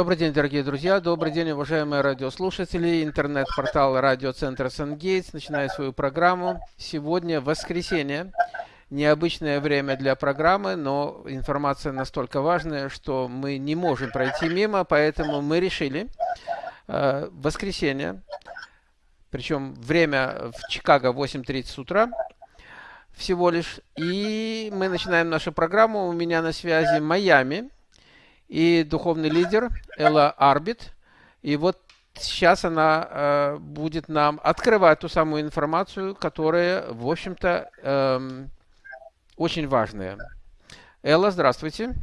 Добрый день, дорогие друзья, добрый день, уважаемые радиослушатели. Интернет-портал радиоцентра Сангейтс начинает свою программу. Сегодня воскресенье. Необычное время для программы, но информация настолько важная, что мы не можем пройти мимо, поэтому мы решили э, воскресенье, причем время в Чикаго 8.30 утра, всего лишь. И мы начинаем нашу программу. У меня на связи Майами и духовный лидер Элла Арбит. И вот сейчас она э, будет нам открывать ту самую информацию, которая, в общем-то, э, очень важная. Элла, здравствуйте.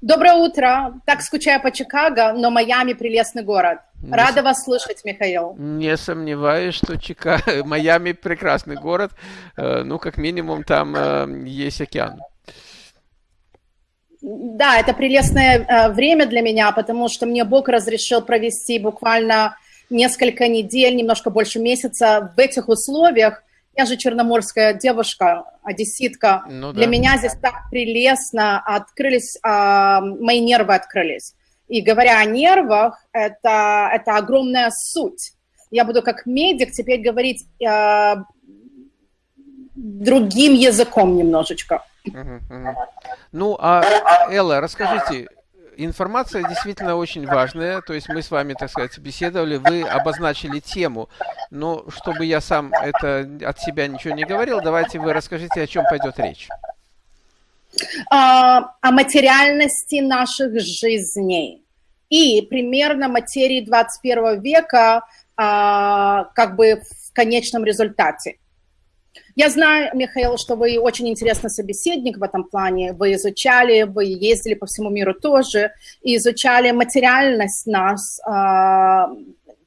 Доброе утро. Так скучаю по Чикаго, но Майами прелестный город. Рада не, вас слышать, Михаил. Не сомневаюсь, что Чикаго, Майами прекрасный город. Э, ну, как минимум, там э, есть океан. Да, это прелестное э, время для меня, потому что мне Бог разрешил провести буквально несколько недель, немножко больше месяца в этих условиях. Я же черноморская девушка, одесситка. Ну, да. Для меня здесь так прелестно открылись, э, мои нервы открылись. И говоря о нервах, это, это огромная суть. Я буду как медик теперь говорить э, другим языком немножечко. Ну, а, Элла, расскажите, информация действительно очень важная, то есть мы с вами, так сказать, беседовали, вы обозначили тему, но чтобы я сам это от себя ничего не говорил, давайте вы расскажите, о чем пойдет речь. А, о материальности наших жизней и примерно материи 21 века а, как бы в конечном результате. Я знаю, Михаил, что вы очень интересный собеседник в этом плане. Вы изучали, вы ездили по всему миру тоже, и изучали материальность нас. А,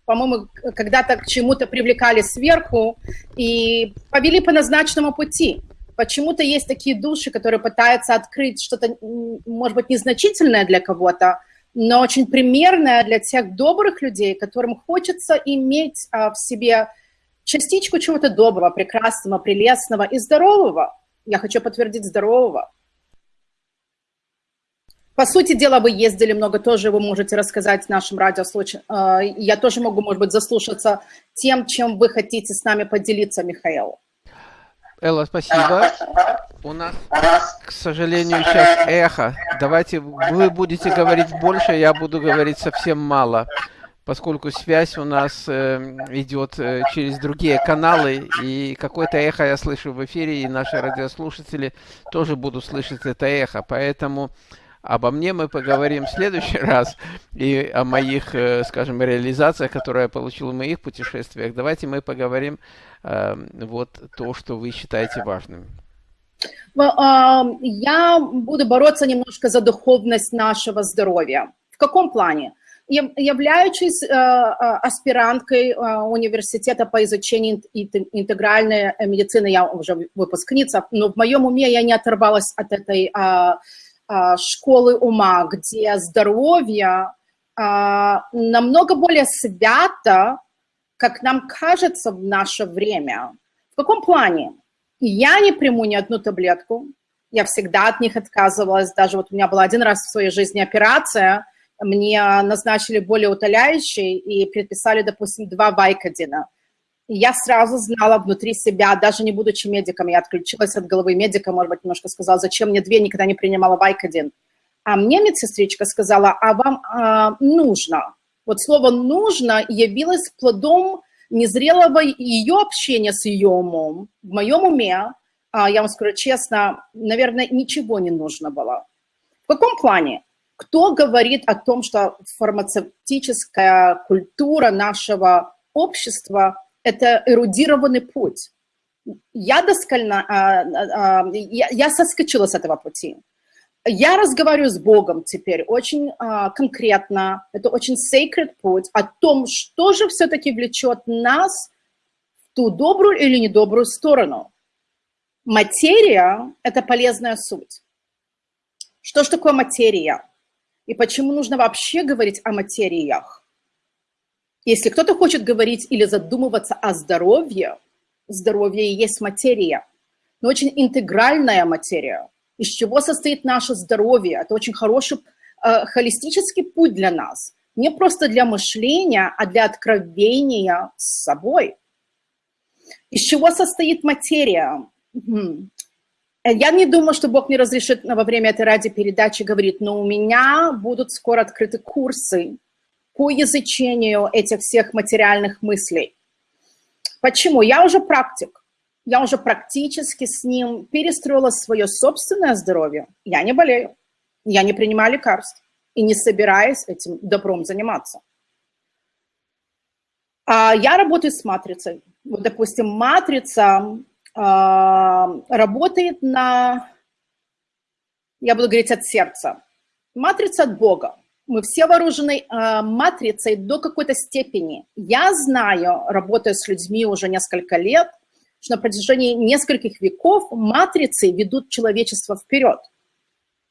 по-моему, когда-то к чему-то привлекали сверху и повели по назначенному пути. Почему-то есть такие души, которые пытаются открыть что-то, может быть, незначительное для кого-то, но очень примерное для тех добрых людей, которым хочется иметь а, в себе частичку чего-то доброго, прекрасного, прелестного и здорового. Я хочу подтвердить здорового. По сути дела, вы ездили много тоже, вы можете рассказать нашим радиослушателям. Э, я тоже могу, может быть, заслушаться тем, чем вы хотите с нами поделиться, Михаил. Элла, спасибо. У нас, к сожалению, сейчас эхо. Давайте вы будете говорить больше, я буду говорить совсем мало поскольку связь у нас э, идет э, через другие каналы, и какое-то эхо я слышу в эфире, и наши радиослушатели тоже будут слышать это эхо. Поэтому обо мне мы поговорим в следующий раз, и о моих, э, скажем, реализациях, которые я получил в моих путешествиях. Давайте мы поговорим э, вот то, что вы считаете важным. Я буду бороться немножко за духовность нашего здоровья. В каком плане? Являючись э, э, аспиранткой э, университета по изучению интегральной медицины, я уже выпускница, но в моем уме я не оторвалась от этой школы ума, где здоровье намного более свято, как нам кажется в наше время. В каком плане? Я не приму ни одну таблетку, я всегда от них отказывалась, даже вот у меня была один раз в своей жизни операция – мне назначили более утоляющий и предписали, допустим, два Вайкодина. я сразу знала внутри себя, даже не будучи медиком, я отключилась от головы медика, может быть, немножко сказала, зачем мне две, никогда не принимала Вайкодин. А мне медсестричка сказала, а вам а, нужно. Вот слово «нужно» явилось плодом незрелого ее общения с ее умом. В моем уме, а, я вам скажу честно, наверное, ничего не нужно было. В каком плане? Кто говорит о том, что фармацевтическая культура нашего общества – это эрудированный путь? Я доскально, а, а, а, я, соскочила с этого пути. Я разговариваю с Богом теперь очень конкретно, это очень sacred путь, о том, что же все-таки влечет нас в ту добрую или недобрую сторону. Материя – это полезная суть. Что же такое материя? И почему нужно вообще говорить о материях. Если кто-то хочет говорить или задумываться о здоровье, здоровье и есть материя, но очень интегральная материя. Из чего состоит наше здоровье? Это очень хороший э, холистический путь для нас. не просто для мышления, а для откровения с собой. Из чего состоит материя? Я не думаю, что Бог мне разрешит во время этой радиопередачи говорить, но у меня будут скоро открыты курсы по изучению этих всех материальных мыслей. Почему? Я уже практик. Я уже практически с ним перестроила свое собственное здоровье. Я не болею. Я не принимаю лекарств. И не собираюсь этим добром заниматься. А я работаю с матрицей. Вот, допустим, матрица э, работает на, я буду говорить от сердца. Матрица от Бога мы все вооружены э, матрицей до какой-то степени. Я знаю, работая с людьми уже несколько лет, что на протяжении нескольких веков матрицы ведут человечество вперед.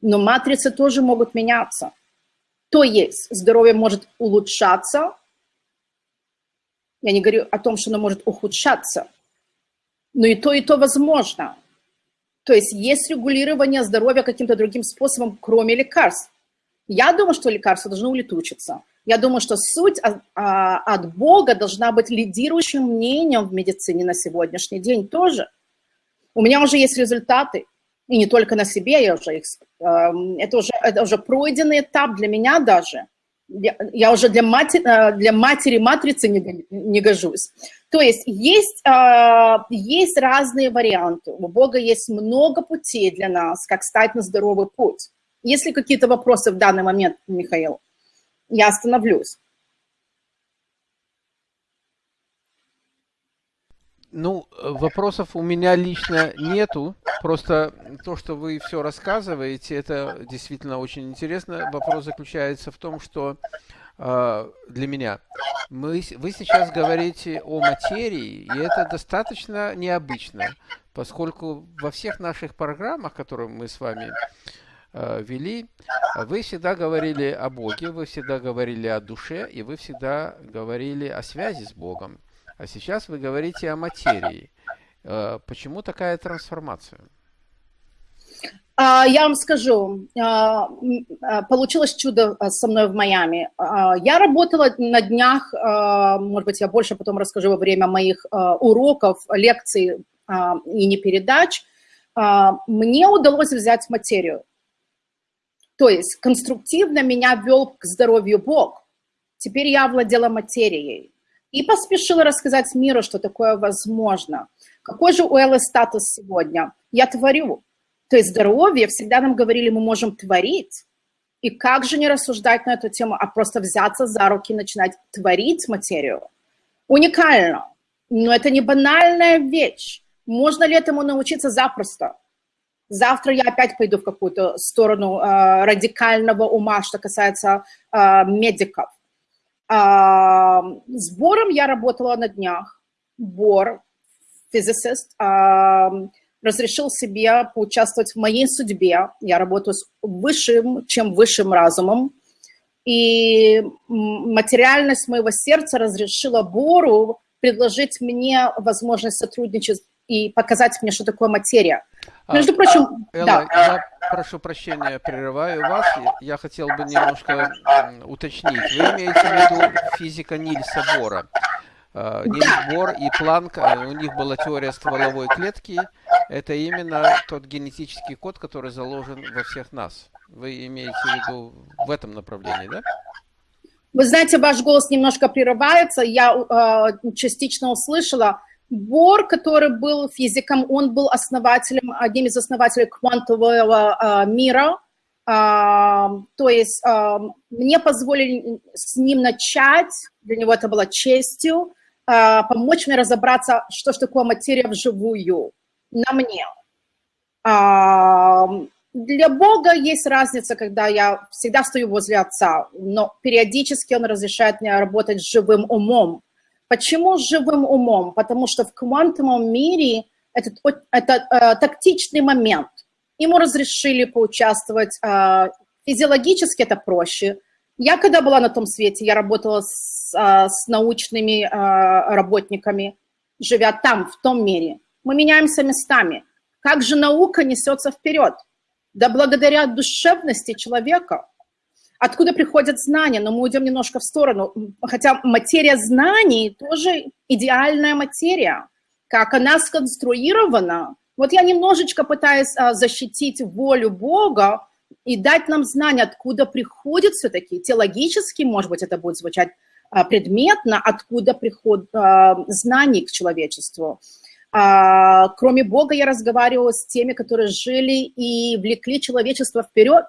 Но матрицы тоже могут меняться. То есть здоровье может улучшаться. Я не говорю о том, что оно может ухудшаться. Но и то, и то возможно. То есть есть регулирование здоровья каким-то другим способом, кроме лекарств. Я думаю, что лекарства должны улетучиться. Я думаю, что суть а, от Бога должна быть лидирующим мнением в медицине на сегодняшний день тоже. У меня уже есть результаты, и не только на себе, я уже их, эм, это, уже, это уже пройденный этап для меня даже. Я, я уже для, мати, э, для матери матрицы не, не гожусь. То есть есть, э, есть разные варианты. У Бога есть много путей для нас, как стать на здоровый путь. Если какие-то вопросы в данный момент, Михаил, я остановлюсь. Ну, вопросов у меня лично нету. Просто то, что вы все рассказываете, это действительно очень интересно. Вопрос заключается в том, что э, для меня мы, вы сейчас говорите о материи, и это достаточно необычно, поскольку во всех наших программах, которые мы с вами Э, вели, вы всегда говорили о Боге, вы всегда говорили о душе, и вы всегда говорили о связи с Богом. А сейчас вы говорите о материи. Э, почему такая трансформация? А, я вам скажу, а, а, получилось чудо со мной в Майами. Я работала на днях, может быть, я больше потом расскажу во время моих уроков, лекций и не передач. Мне удалось взять материю. То есть конструктивно меня вел к здоровью Бог. Теперь я владела материей. И поспешила рассказать миру, что такое возможно. Какой же у Эллы статус сегодня? Я творю. То есть здоровье, всегда нам говорили, мы можем творить. И как же не рассуждать на эту тему, а просто взяться за руки и начинать творить материю? Уникально. Но это не банальная вещь. Можно ли этому научиться запросто? Завтра я опять пойду в какую-то сторону э, радикального ума, что касается э, медиков. Э, с Бором я работала на днях. Бор, физицист, э, разрешил себе поучаствовать в моей судьбе. Я работаю с высшим, чем высшим разумом. И материальность моего сердца разрешила Бору предложить мне возможность сотрудничать и показать мне, что такое материя. Между а, прочим, Элла, да. я прошу прощения, прерываю вас. Я хотел бы немножко уточнить. Вы имеете в виду физика Нильса Бора? А, Нильс Бор и Планк, а, у них была теория стволовой клетки. Это именно тот генетический код, который заложен во всех нас. Вы имеете в виду в этом направлении, да? Вы знаете, ваш голос немножко прерывается. Я э, частично услышала. Бор, который был физиком, он был основателем, одним из основателей квантового э, мира. Э, то есть э, мне позволили с ним начать, для него это было честью, помочь мне разобраться, что же такое материя вживую, на мне. Для Бога есть разница, когда я всегда стою возле Отца, но периодически Он разрешает мне работать с живым умом, Почему живым умом? Потому что в квантовом мире это, это э, тактичный момент. Ему разрешили поучаствовать. Э, физиологически это проще. Я когда была на том свете, я работала с, э, с научными э, работниками, живя там, в том мире. Мы меняемся местами. Как же наука несется вперед? Да благодаря душевности человека. Откуда приходят знания? Но мы уйдем немножко в сторону. Хотя материя знаний тоже идеальная материя. Как она сконструирована. Вот я немножечко пытаюсь а, защитить волю Бога и дать нам знания, откуда приходит все-таки. Теологически, может быть, это будет звучать а, предметно, откуда приходят а, знания к человечеству. Кроме Бога я разговаривала с теми, которые жили и влекли человечество вперед.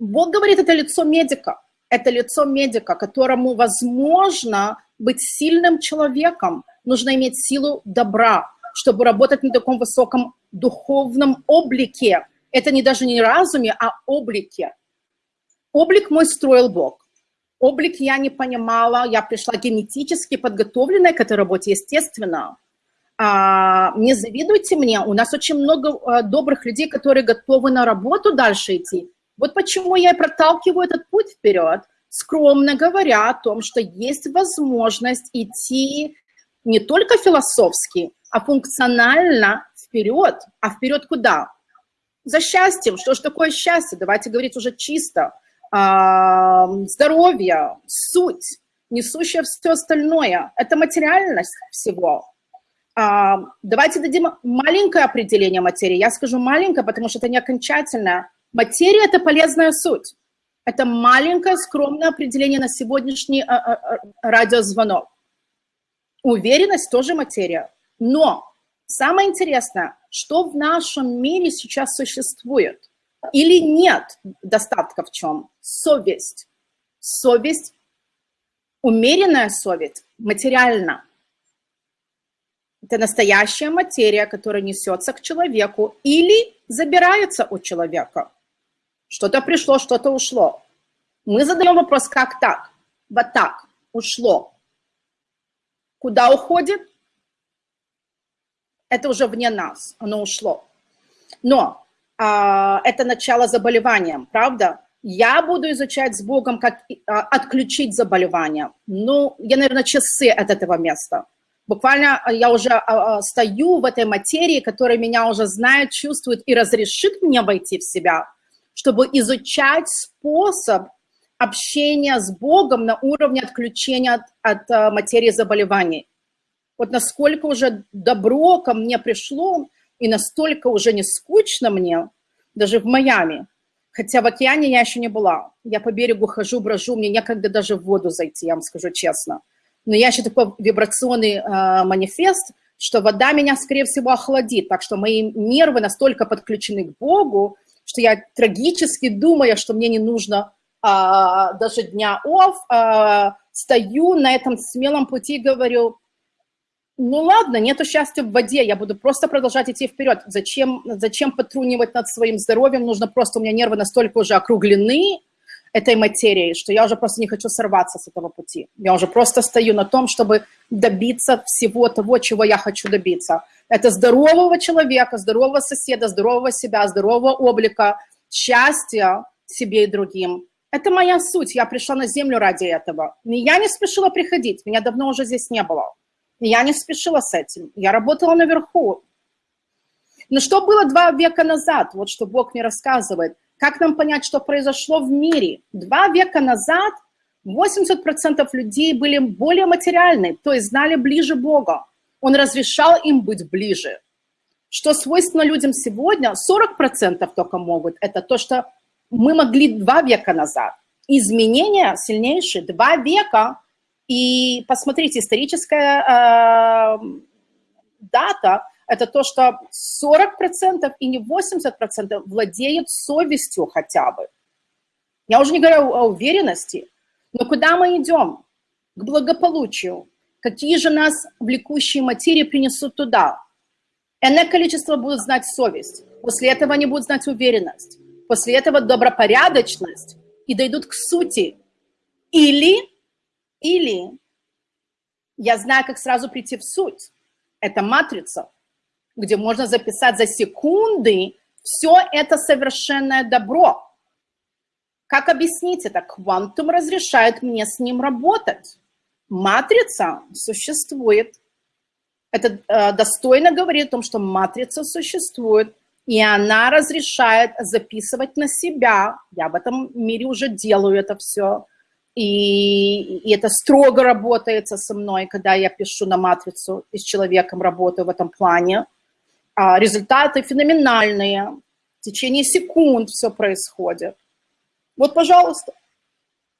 Бог говорит, это лицо медика. Это лицо медика, которому возможно быть сильным человеком. Нужно иметь силу добра, чтобы работать на таком высоком духовном облике. Это не даже не разуме, а облике. Облик мой строил Бог. Облик я не понимала, я пришла генетически подготовленная к этой работе, естественно. А, не завидуйте мне, у нас очень много а, добрых людей, которые готовы на работу дальше идти. Вот почему я и проталкиваю этот путь вперед, скромно говоря о том, что есть возможность идти не только философски, а функционально вперед. А вперед куда? За счастьем. Что же такое счастье? Давайте говорить уже чисто. А, здоровье, суть, несущее все остальное. Это материальность всего. А, давайте дадим маленькое определение материи. Я скажу маленькое, потому что это не окончательное. Материя – это полезная суть. Это маленькое скромное определение на сегодняшний а, а, а, радиозвонок. Уверенность тоже материя. Но самое интересное, что в нашем мире сейчас существует или нет достатка в чем? Совесть. Совесть, умеренная совесть, материально. Это настоящая материя, которая несется к человеку или забирается у человека. Что-то пришло, что-то ушло. Мы задаем вопрос, как так? Вот так, ушло. Куда уходит? Это уже вне нас, оно ушло. Но а, это начало заболевания, правда? Я буду изучать с Богом, как а, отключить заболевание. Ну, я, наверное, часы от этого места. Буквально а, я уже а, а, стою в этой материи, которая меня уже знает, чувствует и разрешит мне войти в себя – чтобы изучать способ общения с Богом на уровне отключения от, от э, материи заболеваний. Вот насколько уже добро ко мне пришло, и настолько уже не скучно мне, даже в Майами. Хотя в океане я еще не была. Я по берегу хожу, брожу, мне некогда даже в воду зайти, я вам скажу честно. Но я еще такой вибрационный э, манифест, что вода меня, скорее всего, охладит. Так что мои нервы настолько подключены к Богу, что я трагически думаю, что мне не нужно а, даже дня офф, а, стою на этом смелом пути и говорю, ну ладно, нету счастья в воде, я буду просто продолжать идти вперед. Зачем, зачем потрунивать над своим здоровьем? Нужно просто, у меня нервы настолько уже округлены этой материей, что я уже просто не хочу сорваться с этого пути. Я уже просто стою на том, чтобы добиться всего того, чего я хочу добиться. Это здорового человека, здорового соседа, здорового себя, здорового облика, счастья себе и другим. Это моя суть. Я пришла на землю ради этого. Я не спешила приходить. Меня давно уже здесь не было. Я не спешила с этим. Я работала наверху. Но что было два века назад? Вот что Бог мне рассказывает. Как нам понять, что произошло в мире? Два века назад 80% людей были более материальны, то есть знали ближе Бога. Он разрешал им быть ближе. Что свойственно людям сегодня, 40% только могут, это то, что мы могли два века назад. Изменения сильнейшие, два века. И посмотрите, историческая э, дата – это то, что 40% и не 80% владеют совестью хотя бы. Я уже не говорю о уверенности, но куда мы идем? К благополучию, какие же нас влекущие материи принесут туда. Энное количество будут знать совесть, после этого они будут знать уверенность, после этого добропорядочность и дойдут к сути. Или, или я знаю, как сразу прийти в суть. Это матрица, где можно записать за секунды все это совершенное добро. Как объяснить это? Квантум разрешает мне с ним работать. Матрица существует. Это э, достойно говорит о том, что матрица существует. И она разрешает записывать на себя. Я в этом мире уже делаю это все. И, и это строго работает со мной, когда я пишу на матрицу и с человеком работаю в этом плане. А результаты феноменальные. В течение секунд все происходит. Вот, пожалуйста,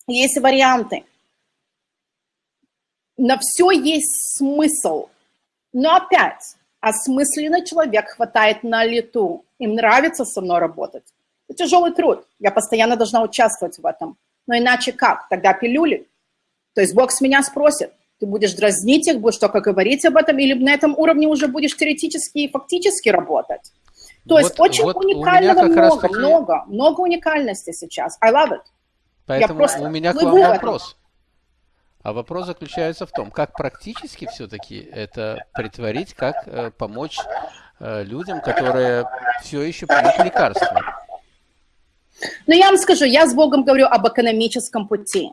есть варианты. На все есть смысл. Но опять, осмысленный человек хватает на лету. Им нравится со мной работать. Это тяжелый труд. Я постоянно должна участвовать в этом. Но иначе как? Тогда пилюли. То есть Бог с меня спросит, ты будешь дразнить их, будешь только говорить об этом, или на этом уровне уже будешь теоретически и фактически работать. То вот, есть очень вот уникального много, таки... много, много уникальности сейчас. I love it. Поэтому у меня к вам вопрос. А вопрос заключается в том, как практически все-таки это притворить, как э, помочь э, людям, которые все еще пьют лекарства. Но я вам скажу, я с Богом говорю об экономическом пути.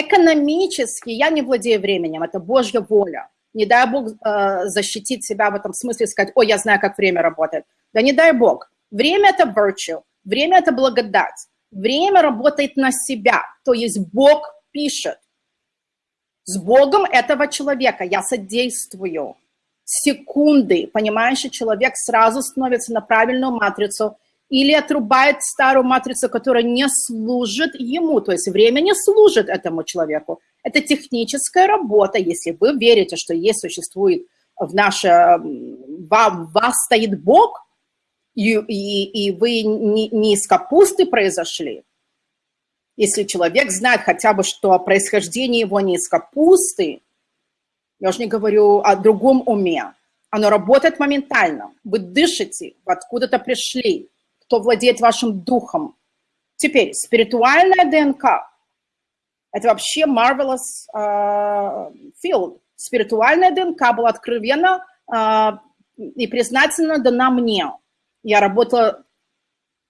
Экономически я не владею временем, это Божья воля. Не дай Бог э, защитить себя в этом смысле, сказать, ой, я знаю, как время работает. Да не дай Бог. Время – это virtue, время – это благодать. Время работает на себя, то есть Бог пишет. С Богом этого человека я содействую. Секунды, понимаешь, человек сразу становится на правильную матрицу или отрубает старую матрицу, которая не служит ему, то есть время не служит этому человеку. Это техническая работа, если вы верите, что есть, существует в наше, в вас стоит Бог, и, и, и вы не, не из капусты произошли, если человек знает хотя бы, что происхождение его не из капусты, я уже не говорю о другом уме, оно работает моментально. Вы дышите, вы откуда-то пришли, кто владеет вашим духом. Теперь, спиритуальная ДНК – это вообще marvelous uh, field. Спиритуальная ДНК была откровенно uh, и признательно дана мне – я работала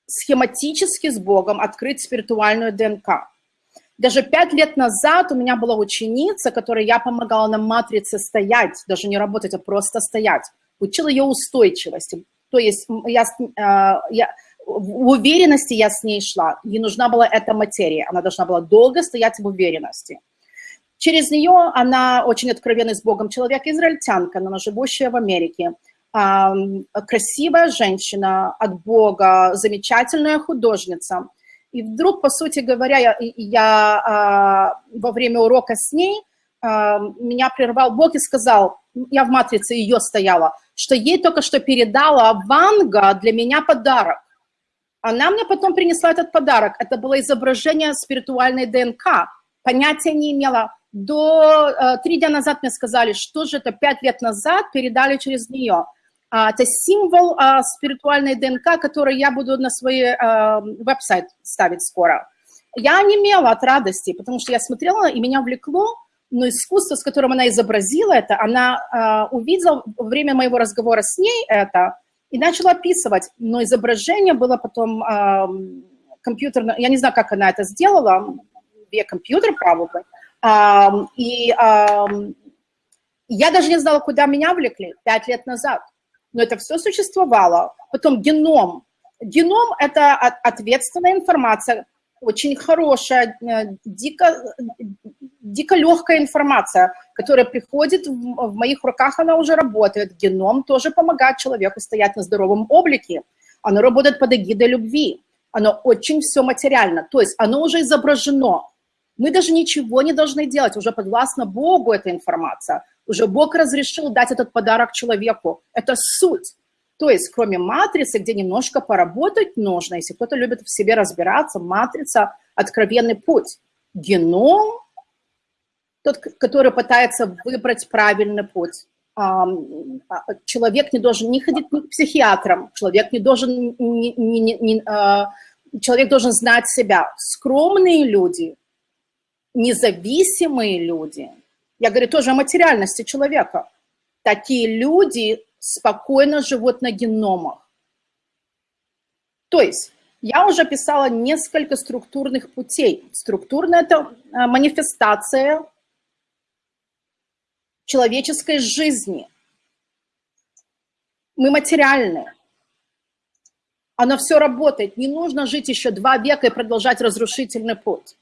схематически с Богом, открыть спиритуальную ДНК. Даже пять лет назад у меня была ученица, которой я помогала на матрице стоять, даже не работать, а просто стоять. Учила ее устойчивости. То есть я, э, я, в уверенности я с ней шла. Ей нужна была эта материя. Она должна была долго стоять в уверенности. Через нее она очень откровенный с Богом человек, израильтянка, она живущая в Америке красивая женщина от Бога, замечательная художница. И вдруг, по сути говоря, я, я а, во время урока с ней, а, меня прервал Бог и сказал, я в матрице ее стояла, что ей только что передала Ванга для меня подарок. Она мне потом принесла этот подарок. Это было изображение спиритуальной ДНК. Понятия не имела. До э, три дня назад мне сказали, что же это пять лет назад передали через нее. А, это символ а, спиритуальной ДНК, который я буду на свой а, веб-сайт ставить скоро. Я не имела от радости, потому что я смотрела, и меня влекло, но искусство, с которым она изобразила это, она увидела во время моего разговора с ней это и начала описывать, но изображение было потом компьютерно, я не знаю, как она это сделала, via компьютер, probably, и я даже не знала, куда меня влекли пять лет назад но это все существовало. Потом геном. Геном – это ответственная информация, очень хорошая, э, дико, дико легкая информация, которая приходит в, в моих руках, она уже работает. Геном тоже помогает человеку стоять на здоровом облике. Оно работает под эгидой любви. Оно очень все материально, то есть оно уже изображено. Мы даже ничего не должны делать, уже подвластно Богу эта информация. Уже Бог разрешил дать этот подарок человеку. Это суть. То есть, кроме матрицы, где немножко поработать нужно, если кто-то любит в себе разбираться, матрица – откровенный путь. Геном – тот, который пытается выбрать правильный путь. А, человек не должен не ходить к психиатрам, человек не должен, не, не, не, человек должен знать себя. Скромные люди, независимые люди – я говорю тоже о материальности человека. Такие люди спокойно живут на геномах. То есть я уже писала несколько структурных путей. Структурная – это а, манифестация человеческой жизни. Мы материальны. Оно все работает. Не нужно жить еще два века и продолжать разрушительный путь.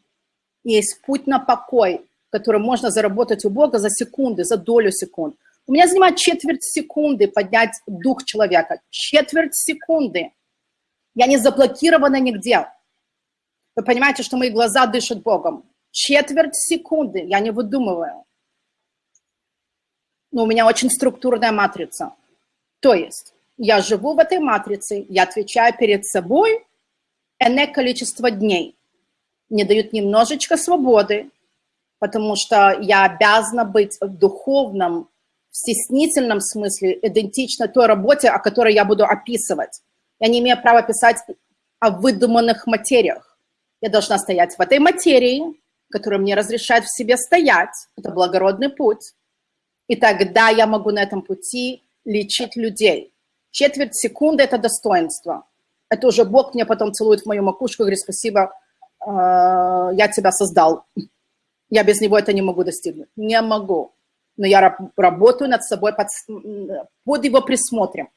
Есть путь на покой, который можно заработать у Бога за секунды, за долю секунд. У меня занимает четверть секунды поднять дух человека. Четверть секунды. Я не заблокирована нигде. Вы понимаете, что мои глаза дышат Богом. Четверть секунды. Я не выдумываю. Но у меня очень структурная матрица. То есть я живу в этой матрице, я отвечаю перед собой энное количество дней. Мне дают немножечко свободы, потому что я обязана быть в духовном, в стеснительном смысле идентично той работе, о которой я буду описывать. Я не имею права писать о выдуманных материях. Я должна стоять в этой материи, которая мне разрешает в себе стоять. Это благородный путь. И тогда я могу на этом пути лечить людей. Четверть секунды – это достоинство. Это уже Бог мне потом целует в мою макушку и говорит, спасибо, э, я тебя создал. Я без него это не могу достигнуть. Не могу. Но я работаю над собой под, под его присмотром,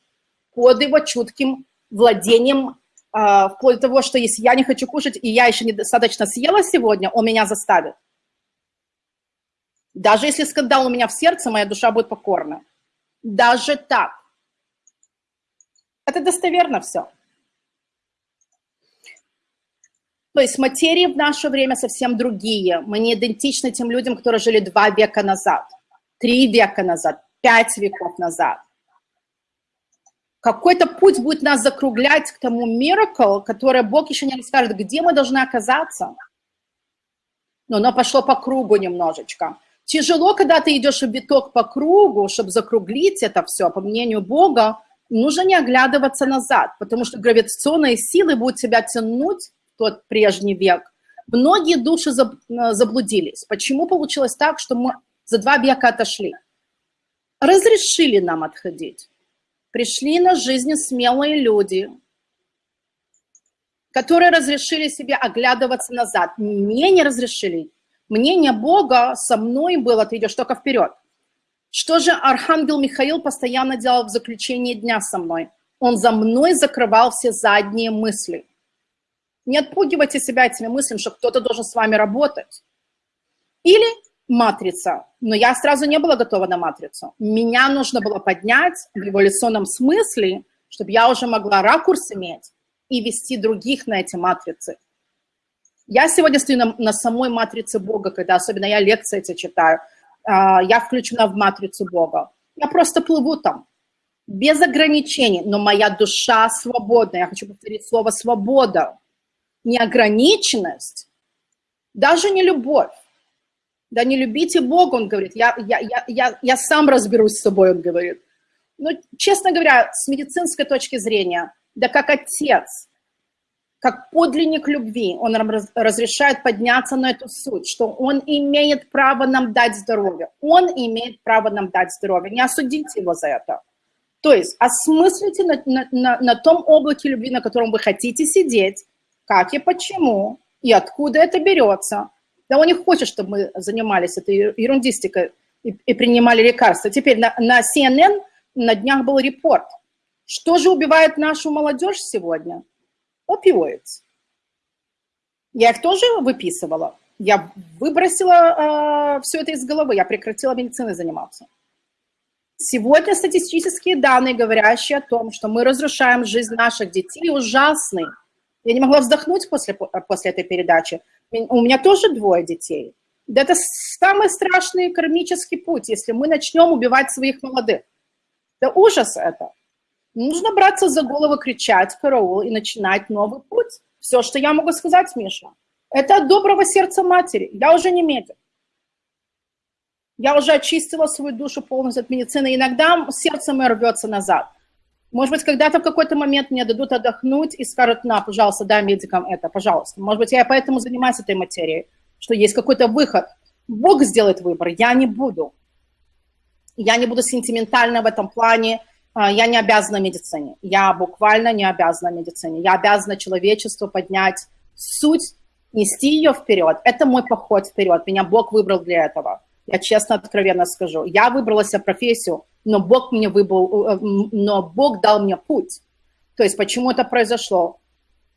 под его чутким владением, э, вплоть до того, что если я не хочу кушать, и я еще недостаточно съела сегодня, он меня заставит. Даже если скандал у меня в сердце, моя душа будет покорна. Даже так. Это достоверно все. То есть материи в наше время совсем другие. Мы не идентичны тем людям, которые жили два века назад, три века назад, пять веков назад. Какой-то путь будет нас закруглять к тому miracle, который Бог еще не расскажет, где мы должны оказаться. Но оно пошло по кругу немножечко. Тяжело, когда ты идешь в биток по кругу, чтобы закруглить это все, по мнению Бога, нужно не оглядываться назад, потому что гравитационные силы будут тебя тянуть в тот прежний век. Многие души заблудились. Почему получилось так, что мы за два века отошли? Разрешили нам отходить. Пришли на жизнь смелые люди, которые разрешили себе оглядываться назад. Мне не разрешили Мнение Бога со мной было, ты идешь только вперед. Что же Архангел Михаил постоянно делал в заключении дня со мной? Он за мной закрывал все задние мысли. Не отпугивайте себя этими мыслями, что кто-то должен с вами работать. Или матрица. Но я сразу не была готова на матрицу. Меня нужно было поднять в эволюционном смысле, чтобы я уже могла ракурс иметь и вести других на эти матрицы. Я сегодня стою на, на самой матрице Бога, когда особенно я лекции эти читаю. Uh, я включена в матрицу Бога. Я просто плыву там, без ограничений, но моя душа свободна. Я хочу повторить слово «свобода». Неограниченность, даже не любовь. Да не любите Бога, он говорит. Я, я, я, я, я сам разберусь с собой, он говорит. Но, честно говоря, с медицинской точки зрения, да как отец – как подлинник любви, он разрешает подняться на эту суть, что он имеет право нам дать здоровье. Он имеет право нам дать здоровье. Не осудите его за это. То есть осмыслите на, на, на, на том облаке любви, на котором вы хотите сидеть, как и почему, и откуда это берется. Да он не хочет, чтобы мы занимались этой ерундистикой и, и принимали лекарства. Теперь на, на CNN на днях был репорт. Что же убивает нашу молодежь сегодня? Opioids. Я их тоже выписывала. Я выбросила э, все это из головы, я прекратила медициной заниматься. Сегодня статистические данные, говорящие о том, что мы разрушаем жизнь наших детей, ужасны. Я не могла вздохнуть после, после этой передачи. У меня тоже двое детей. Да это самый страшный кармический путь, если мы начнем убивать своих молодых. Да ужас это. Нужно браться за голову, кричать караул и начинать новый путь. Все, что я могу сказать, Миша, это от доброго сердца матери. Я уже не медик. Я уже очистила свою душу полностью от медицины. Иногда сердце мое рвется назад. Может быть, когда-то в какой-то момент мне дадут отдохнуть и скажут, на, пожалуйста, дай медикам это, пожалуйста. Может быть, я поэтому занимаюсь этой материей, что есть какой-то выход. Бог сделает выбор, я не буду. Я не буду сентиментальна в этом плане, я не обязана медицине. Я буквально не обязана медицине. Я обязана человечеству поднять суть, нести ее вперед. Это мой поход вперед. Меня Бог выбрал для этого. Я честно, откровенно скажу. Я выбрала себе профессию, но Бог мне выбрал, э, но Бог дал мне путь. То есть почему это произошло?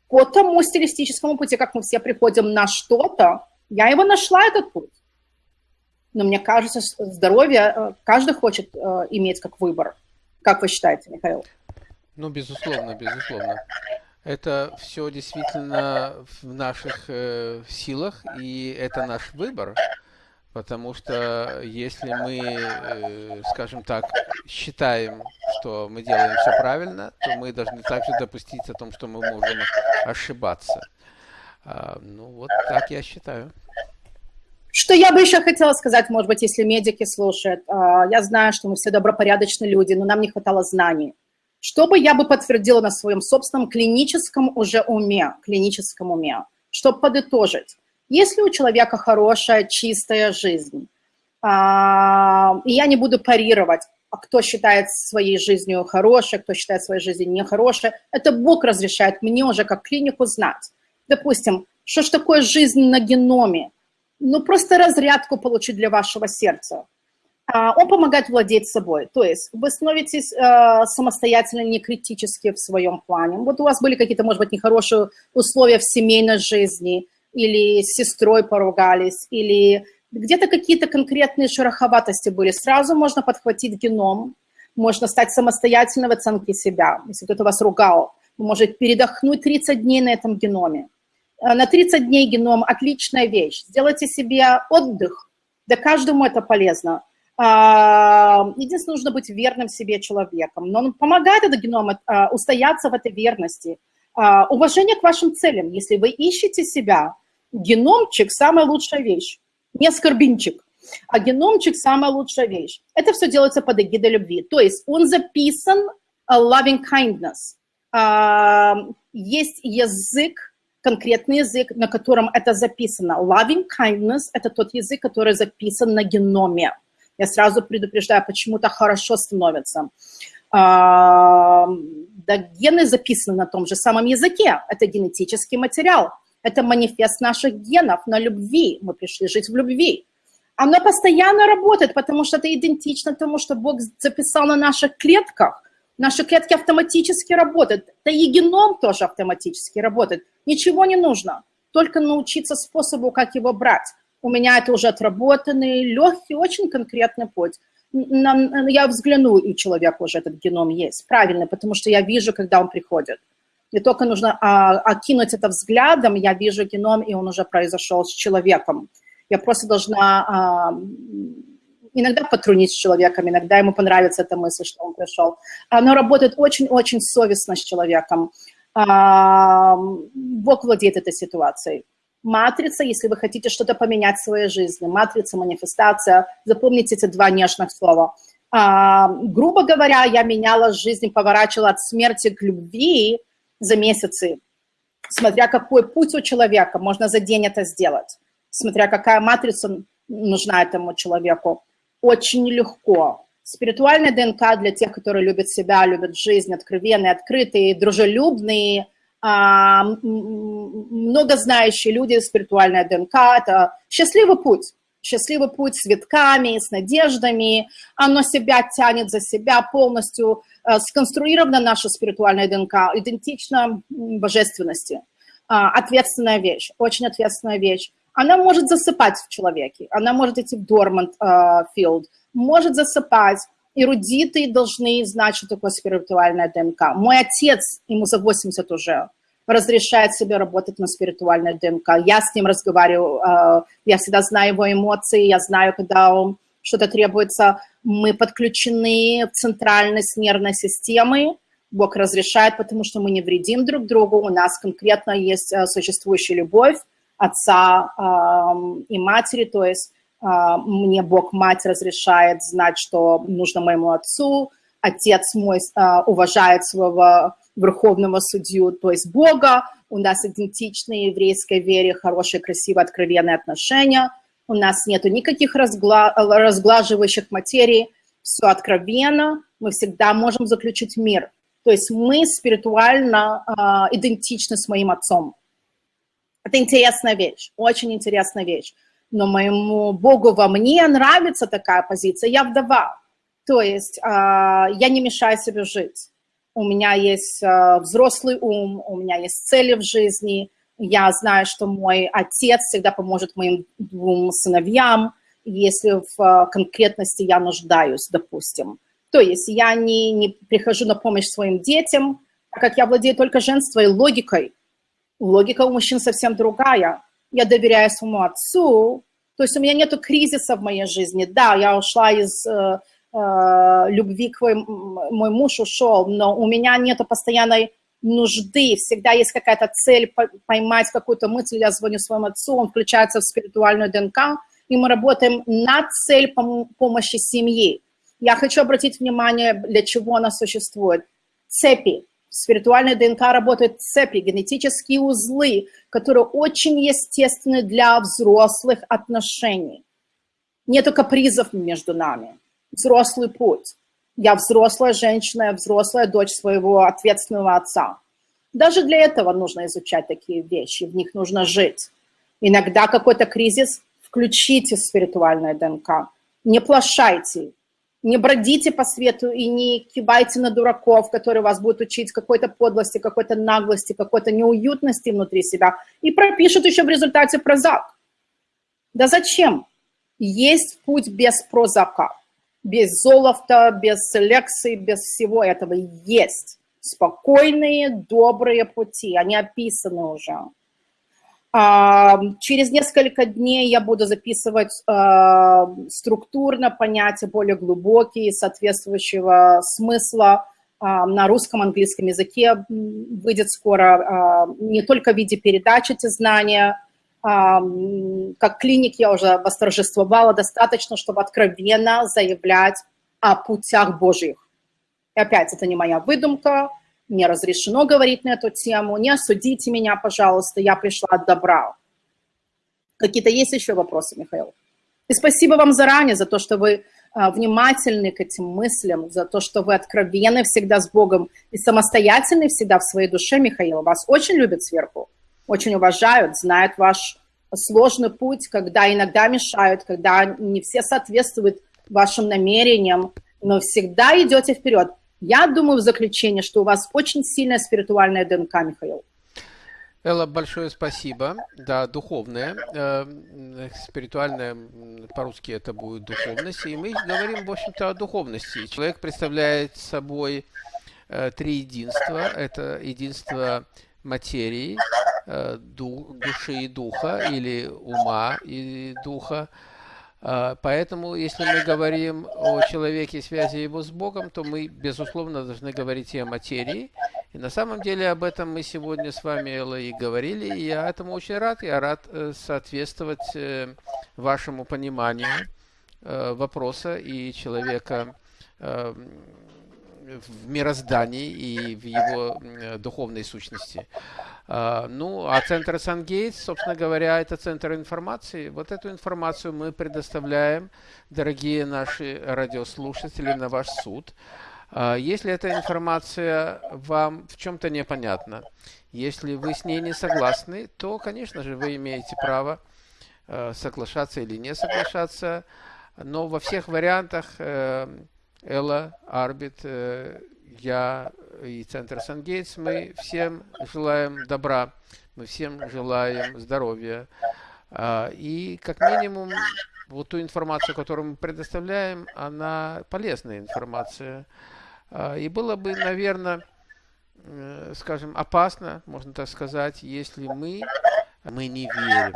По тому стилистическому пути, как мы все приходим на что-то, я его нашла, этот путь. Но мне кажется, здоровье э, каждый хочет э, иметь как выбор. Как вы считаете, Михаил? Ну, безусловно, безусловно. Это все действительно в наших э, силах, и это наш выбор. Потому что если мы, э, скажем так, считаем, что мы делаем все правильно, то мы должны также допустить о том, что мы можем ошибаться. А, ну, вот так я считаю. Что я бы еще хотела сказать, может быть, если медики слушают. А, я знаю, что мы все добропорядочные люди, но нам не хватало знаний. Что бы я бы подтвердила на своем собственном клиническом уже уме, клиническом уме, чтобы подытожить. Если у человека хорошая, чистая жизнь, а, и я не буду парировать, а кто считает своей жизнью хорошей, кто считает своей жизнью нехорошей, это Бог разрешает мне уже как клинику знать. Допустим, что ж такое жизнь на геноме? Ну, просто разрядку получить для вашего сердца. А, он помогает владеть собой. То есть вы становитесь э, самостоятельно, не критически в своем плане. Вот у вас были какие-то, может быть, нехорошие условия в семейной жизни, или с сестрой поругались, или где-то какие-то конкретные шероховатости были. Сразу можно подхватить геном, можно стать самостоятельно в оценке себя. Если кто-то вас ругал, вы можете передохнуть 30 дней на этом геноме. Э, на 30 дней геном – отличная вещь. Сделайте себе отдых, да каждому это полезно. А, единственное, нужно быть верным себе человеком. Но он помогает этот геном а, устояться в этой верности. А, уважение к вашим целям. Если вы ищете себя, геномчик – самая лучшая вещь. Не скорбинчик, а геномчик – самая лучшая вещь. Это все делается под эгидой любви. То есть он записан loving kindness. Есть язык, конкретный язык, на котором это записано. Loving kindness – это тот язык, который записан на геноме. Я сразу предупреждаю, почему-то хорошо становится. А, да, гены записаны на том же самом языке. Это генетический материал. Это манифест наших генов на любви. Мы пришли жить в любви. Оно постоянно работает, потому что это идентично тому, что Бог записал на наших клетках. Наши клетки автоматически работают. Да и геном тоже автоматически работает. Ничего не нужно. Только научиться способу, как его брать у меня это уже отработанный, легкий, очень конкретный путь. Я взгляну, и у человека уже этот геном есть, правильно, потому что я вижу, когда он приходит. Не только нужно а, окинуть это взглядом, я вижу геном, и он уже произошел с человеком. Я просто должна а, иногда потрунить с человеком, иногда ему понравится эта мысль, что он пришел. Оно работает очень-очень совестно с человеком. А, Бог владеет этой ситуацией. Матрица, если вы хотите что-то поменять в своей жизни. Матрица, манифестация. Запомните эти два нежных слова. А, грубо говоря, я меняла жизнь, поворачивала от смерти к любви за месяцы. Смотря какой путь у человека, можно за день это сделать. Смотря какая матрица нужна этому человеку. Очень легко. Спиритуальная ДНК для тех, которые любят себя, любят жизнь, откровенные, открытые, дружелюбные – а, много знающие люди, спиритуальная ДНК, это счастливый путь. Счастливый путь с витками, с надеждами, оно себя тянет за себя полностью, э, сконструирована наша спиритуальная ДНК, идентично божественности. А, ответственная вещь, очень ответственная вещь. Она может засыпать в человеке, она может идти в dormant uh, field, может засыпать, эрудиты должны знать, что такое спиритуальная ДНК. Мой отец, ему за 80 уже, разрешает себе работать на спиритуальной ДНК. Я с ним разговариваю, э, я всегда знаю его эмоции, я знаю, когда он что-то требуется. Мы подключены в центральность нервной системы, Бог разрешает, потому что мы не вредим друг другу, у нас конкретно есть э, существующая любовь отца эм, и матери, то есть э, мне Бог, мать разрешает знать, что нужно моему отцу, отец мой уважает своего верховного судью, то есть Бога, у нас идентичные еврейской вере, хорошие, красивые, откровенные отношения, у нас нету никаких разгла разглаживающих материй, все откровенно, мы всегда можем заключить мир. То есть мы спиритуально э, идентичны с моим отцом. Это интересная вещь, очень интересная вещь. Но моему Богу во мне нравится такая позиция, я вдова. То есть э, я не мешаю себе жить у меня есть э, взрослый ум, у меня есть цели в жизни, я знаю, что мой отец всегда поможет моим двум сыновьям, если в э, конкретности я нуждаюсь, допустим. То есть я не, не прихожу на помощь своим детям, так как я владею только женской логикой. Логика у мужчин совсем другая. Я доверяю своему отцу, то есть у меня нет кризиса в моей жизни. Да, я ушла из э, э, любви к моему, мой муж ушел, но у меня нет постоянной нужды, всегда есть какая-то цель поймать какую-то мысль, я звоню своему отцу, он включается в спиритуальную ДНК, и мы работаем над цель пом помощи семьи. Я хочу обратить внимание, для чего она существует. Цепи. В спиритуальной ДНК работают цепи, генетические узлы, которые очень естественны для взрослых отношений. Нету капризов между нами. Взрослый путь. Я взрослая женщина, я взрослая дочь своего ответственного отца. Даже для этого нужно изучать такие вещи, в них нужно жить. Иногда какой-то кризис, включите спиритуальное ДНК, не плашайте, не бродите по свету и не кивайте на дураков, которые вас будут учить какой-то подлости, какой-то наглости, какой-то неуютности внутри себя и пропишут еще в результате прозак. Да зачем? Есть путь без прозака без золота, без лекций, без всего этого есть. Спокойные, добрые пути, они описаны уже. Через несколько дней я буду записывать структурно понятия более глубокие, соответствующего смысла на русском, английском языке. Выйдет скоро не только в виде передачи эти знания, как клиник я уже восторжествовала, достаточно, чтобы откровенно заявлять о путях Божьих. И опять, это не моя выдумка, не разрешено говорить на эту тему, не осудите меня, пожалуйста, я пришла от добра. Какие-то есть еще вопросы, Михаил? И спасибо вам заранее за то, что вы а, внимательны к этим мыслям, за то, что вы откровенны всегда с Богом и самостоятельны всегда в своей душе, Михаил. Вас очень любят сверху очень уважают, знают ваш сложный путь, когда иногда мешают, когда не все соответствуют вашим намерениям, но всегда идете вперед. Я думаю в заключение, что у вас очень сильная спиритуальная ДНК, Михаил. Элла, большое спасибо. Да, духовная, э, спиритуальная, по-русски это будет духовность. И мы говорим, в общем-то, о духовности. Человек представляет собой э, три единства. Это единство материи, Э, души и духа, или ума и духа. Поэтому, если мы говорим о человеке, связи его с Богом, то мы, безусловно, должны говорить и о материи. И на самом деле об этом мы сегодня с вами, Элла, и говорили. И я этому очень рад. Я рад э, соответствовать э, вашему пониманию вопроса и человека в мироздании и в его духовной сущности. А, ну, а центр Сангейтс, собственно говоря, это центр информации. Вот эту информацию мы предоставляем, дорогие наши радиослушатели, на ваш суд. А, если эта информация вам в чем-то непонятна, если вы с ней не согласны, то, конечно же, вы имеете право а, соглашаться или не соглашаться. Но во всех вариантах э, Элла, Арбит, э, я и Центр Сангейтс, мы всем желаем добра, мы всем желаем здоровья. А, и как минимум вот ту информацию, которую мы предоставляем, она полезная информация. А, и было бы, наверное, э, скажем, опасно, можно так сказать, если мы, мы не верим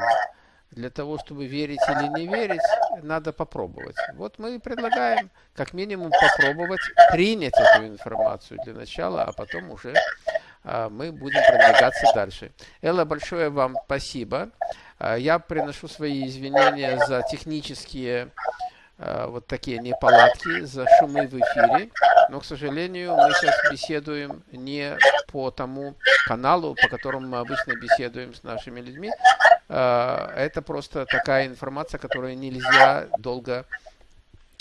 для того, чтобы верить или не верить, надо попробовать. Вот мы предлагаем как минимум попробовать принять эту информацию для начала, а потом уже а, мы будем продвигаться дальше. Элла, большое вам спасибо. А, я приношу свои извинения за технические а, вот такие неполадки, за шумы в эфире. Но, к сожалению, мы сейчас беседуем не по тому каналу, по которому мы обычно беседуем с нашими людьми, это просто такая информация, которую нельзя долго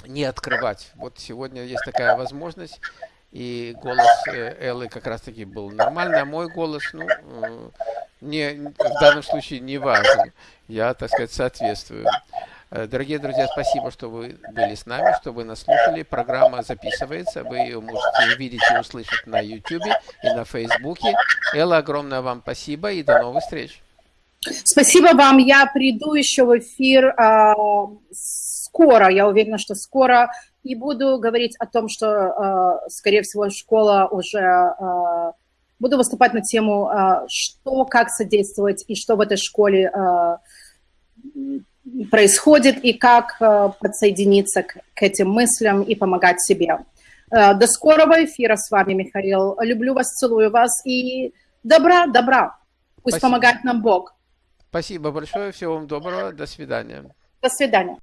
не открывать. Вот сегодня есть такая возможность, и голос э, Эллы как раз-таки был нормальный, а мой голос, ну, э, не, в данном случае не важен. Я, так сказать, соответствую. Э, дорогие друзья, спасибо, что вы были с нами, что вы нас слушали. Программа записывается, вы ее можете увидеть и услышать на YouTube и на Facebook. Элла, огромное вам спасибо и до новых встреч. Спасибо вам. Я приду еще в эфир э, скоро, я уверена, что скоро, и буду говорить о том, что, э, скорее всего, школа уже... Э, буду выступать на тему, э, что, как содействовать и что в этой школе э, происходит и как э, подсоединиться к, к этим мыслям и помогать себе. Э, до скорого эфира с вами, Михаил. Люблю вас, целую вас и добра, добра. Пусть Спасибо. помогает нам Бог. Спасибо большое, всего вам доброго, до свидания. До свидания.